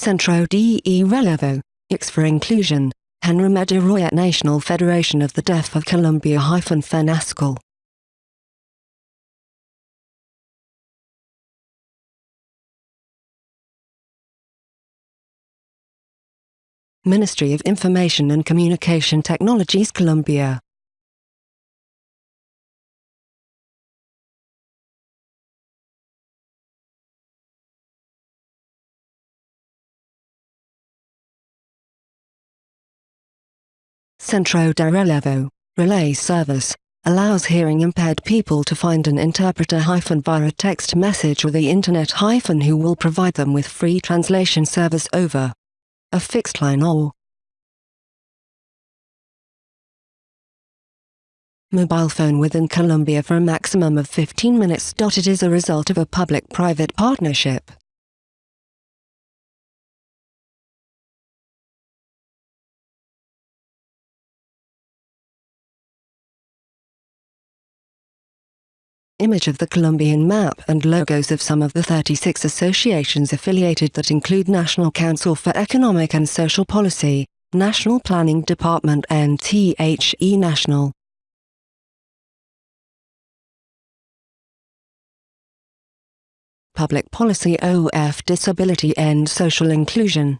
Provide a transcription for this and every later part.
Centro de Relevo, X for Inclusion, Henry Mediroyet National Federation of the Deaf of Colombia hyphen FENASCOL. Ministry of Information and Communication Technologies Colombia Centro de Relevo, Relay Service, allows hearing-impaired people to find an interpreter via a text message or the internet who will provide them with free translation service over a fixed line or mobile phone within Colombia for a maximum of 15 minutes. It is a result of a public-private partnership. Image of the Colombian map and logos of some of the 36 associations affiliated that include National Council for Economic and Social Policy, National Planning Department and THE National. Public Policy OF Disability and Social Inclusion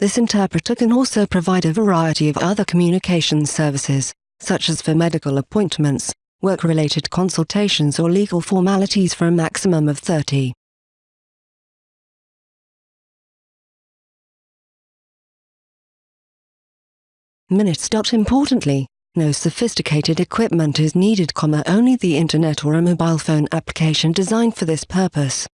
This interpreter can also provide a variety of other communication services, such as for medical appointments, work-related consultations or legal formalities for a maximum of 30. minutes. Importantly, no sophisticated equipment is needed, only the internet or a mobile phone application designed for this purpose.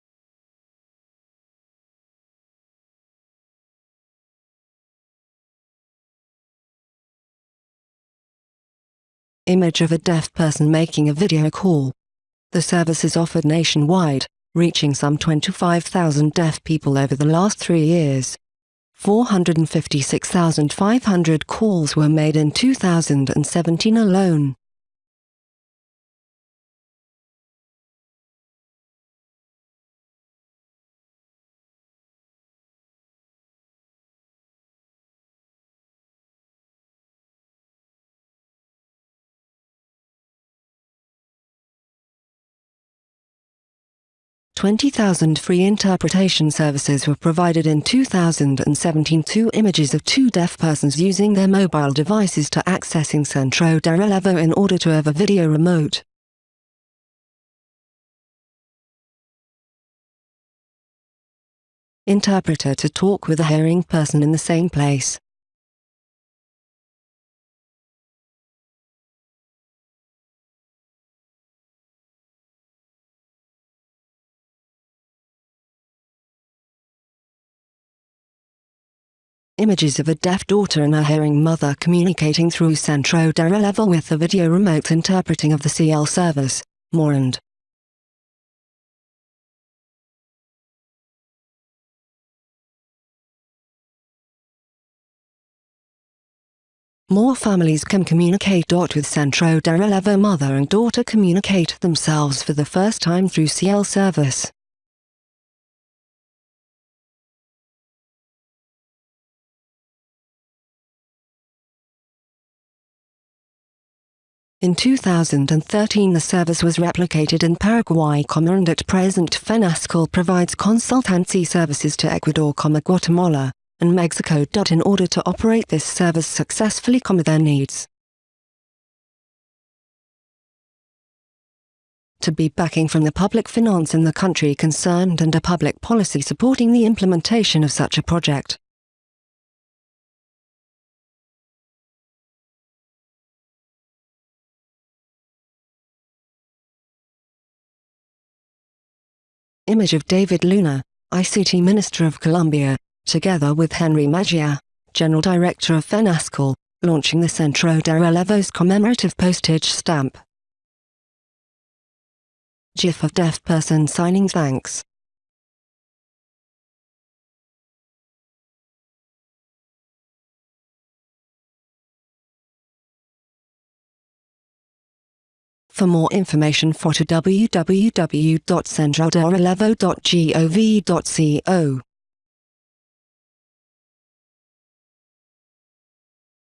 Image of a deaf person making a video call. The service is offered nationwide, reaching some 25,000 deaf people over the last three years. 456,500 calls were made in 2017 alone. 20,000 free interpretation services were provided in 2017 two images of two deaf persons using their mobile devices to accessing Centro de Relevo in order to have a video remote. Interpreter to talk with a hearing person in the same place. Images of a deaf daughter and a hearing mother communicating through Centro de Relevo with the video remote interpreting of the CL service, Morand. More families can communicate. With Centro de Relevo mother and daughter communicate themselves for the first time through CL service. In 2013 the service was replicated in Paraguay, and at present FENASCOL provides consultancy services to Ecuador, Guatemala, and Mexico. In order to operate this service successfully, their needs. to be backing from the public finance in the country concerned and a public policy supporting the implementation of such a project. Image of David Luna, ICT Minister of Colombia, together with Henry Mejía, General Director of FENASCOL, launching the Centro de Relevos commemorative postage stamp. GIF of deaf person signing thanks. For more information to www.centroderelevo.gov.co.